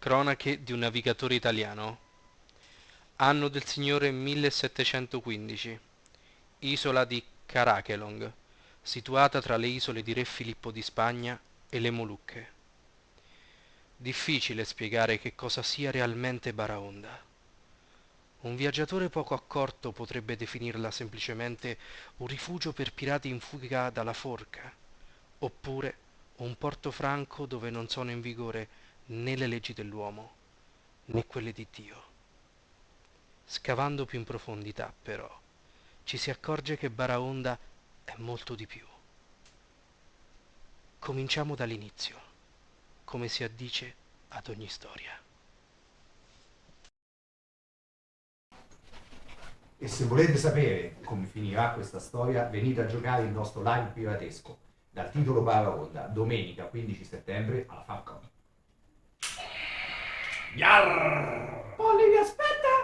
Cronache di un navigatore italiano. Anno del Signore 1715. Isola di Carakelong, situata tra le isole di Re Filippo di Spagna e le Molucche. Difficile spiegare che cosa sia realmente Baraonda. Un viaggiatore poco accorto potrebbe definirla semplicemente un rifugio per pirati in fuga dalla forca, oppure un porto franco dove non sono in vigore né le leggi dell'uomo né quelle di Dio. Scavando più in profondità, però, ci si accorge che Baraonda è molto di più. Cominciamo dall'inizio, come si addice ad ogni storia. E se volete sapere come finirà questa storia, venite a giocare il nostro live piratesco dal titolo Baraonda, domenica 15 settembre alla Falcon. Yarr! Polly aspetta!